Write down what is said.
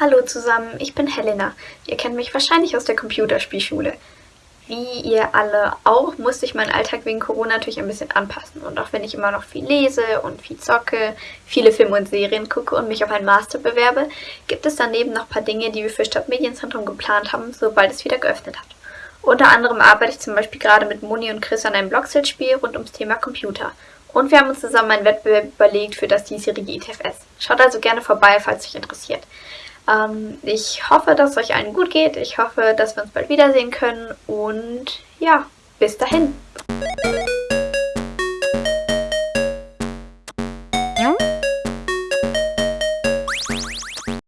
Hallo zusammen, ich bin Helena. Ihr kennt mich wahrscheinlich aus der Computerspielschule. Wie ihr alle auch, musste ich meinen Alltag wegen Corona natürlich ein bisschen anpassen. Und auch wenn ich immer noch viel lese und viel zocke, viele Filme und Serien gucke und mich auf einen Master bewerbe, gibt es daneben noch ein paar Dinge, die wir für Stadtmedienzentrum geplant haben, sobald es wieder geöffnet hat. Unter anderem arbeite ich zum Beispiel gerade mit Moni und Chris an einem Blockset-Spiel rund ums Thema Computer. Und wir haben uns zusammen einen Wettbewerb überlegt für das diesjährige ITFS. Schaut also gerne vorbei, falls euch interessiert. Ähm, ich hoffe, dass es euch allen gut geht. Ich hoffe, dass wir uns bald wiedersehen können. Und ja, bis dahin.